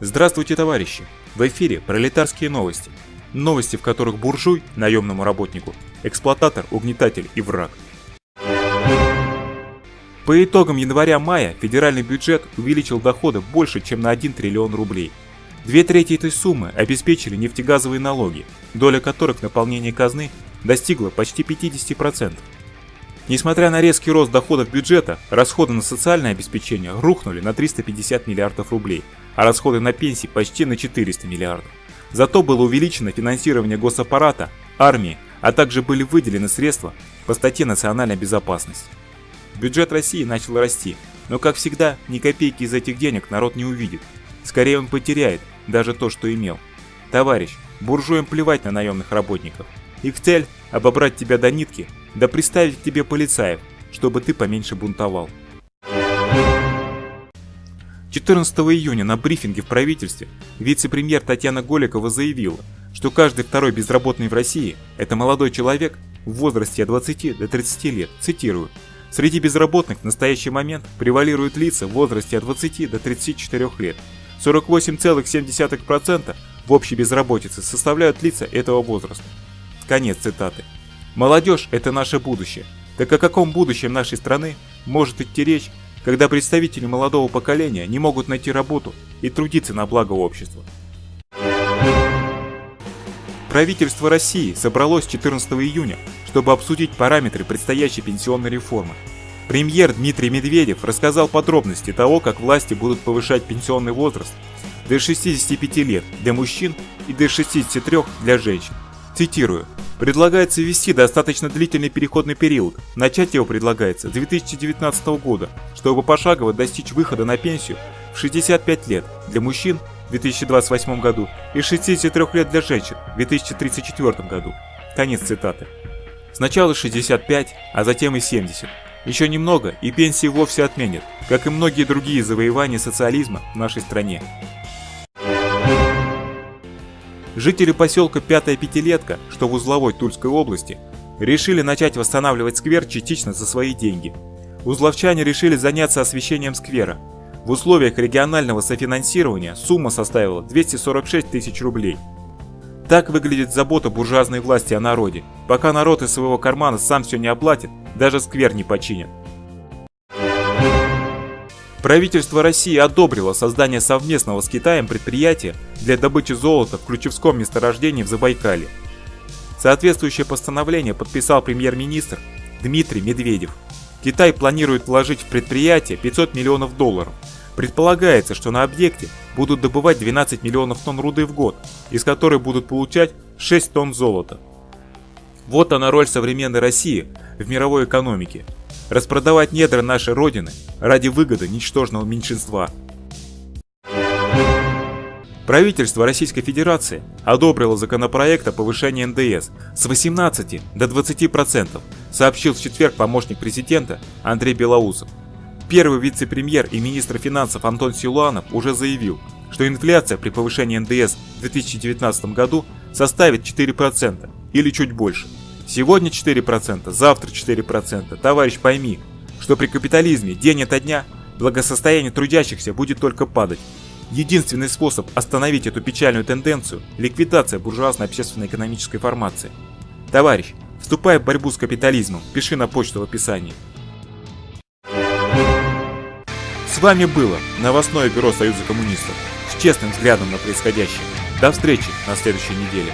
Здравствуйте, товарищи! В эфире пролетарские новости. Новости, в которых буржуй, наемному работнику, эксплуататор, угнетатель и враг. По итогам января-мая федеральный бюджет увеличил доходы больше, чем на 1 триллион рублей. Две трети этой суммы обеспечили нефтегазовые налоги, доля которых в наполнении казны достигла почти 50%. Несмотря на резкий рост доходов бюджета, расходы на социальное обеспечение рухнули на 350 миллиардов рублей, а расходы на пенсии почти на 400 миллиардов. Зато было увеличено финансирование госаппарата, армии, а также были выделены средства по статье «Национальная безопасность». Бюджет России начал расти, но как всегда, ни копейки из этих денег народ не увидит. Скорее он потеряет даже то, что имел. Товарищ, буржуям плевать на наемных работников. Их цель – обобрать тебя до нитки да приставить к тебе полицаев, чтобы ты поменьше бунтовал. 14 июня на брифинге в правительстве вице-премьер Татьяна Голикова заявила, что каждый второй безработный в России – это молодой человек в возрасте от 20 до 30 лет, цитирую. Среди безработных в настоящий момент превалируют лица в возрасте от 20 до 34 лет. 48,7% в общей безработице составляют лица этого возраста. Конец цитаты. Молодежь – это наше будущее. Так о каком будущем нашей страны может идти речь, когда представители молодого поколения не могут найти работу и трудиться на благо общества? Правительство России собралось 14 июня, чтобы обсудить параметры предстоящей пенсионной реформы. Премьер Дмитрий Медведев рассказал подробности того, как власти будут повышать пенсионный возраст до 65 лет для мужчин и до 63 для женщин. Цитирую. Предлагается ввести достаточно длительный переходный период. Начать его предлагается с 2019 года, чтобы пошагово достичь выхода на пенсию в 65 лет для мужчин в 2028 году и 63 лет для женщин в 2034 году. Конец цитаты. Сначала 65, а затем и 70. Еще немного, и пенсии вовсе отменят, как и многие другие завоевания социализма в нашей стране. Жители поселка Пятая Пятилетка, что в узловой Тульской области, решили начать восстанавливать сквер частично за свои деньги. Узловчане решили заняться освещением сквера. В условиях регионального софинансирования сумма составила 246 тысяч рублей. Так выглядит забота буржуазной власти о народе. Пока народ из своего кармана сам все не оплатит, даже сквер не починит. Правительство России одобрило создание совместного с Китаем предприятия для добычи золота в Ключевском месторождении в Забайкале. Соответствующее постановление подписал премьер-министр Дмитрий Медведев. Китай планирует вложить в предприятие 500 миллионов долларов. Предполагается, что на объекте будут добывать 12 миллионов тонн руды в год, из которой будут получать 6 тонн золота. Вот она роль современной России в мировой экономике – распродавать недра нашей Родины ради выгоды ничтожного меньшинства. Правительство Российской Федерации одобрило законопроект о повышении НДС с 18 до 20%, сообщил в четверг помощник президента Андрей Белоусов. Первый вице-премьер и министр финансов Антон Силуанов уже заявил, что инфляция при повышении НДС в 2019 году составит 4% или чуть больше. Сегодня 4%, завтра 4%. Товарищ, пойми, что при капитализме день ото дня благосостояние трудящихся будет только падать. Единственный способ остановить эту печальную тенденцию – ликвидация буржуазной общественно-экономической формации. Товарищ, вступай в борьбу с капитализмом, пиши на почту в описании. С вами было новостное бюро Союза коммунистов с честным взглядом на происходящее. До встречи на следующей неделе.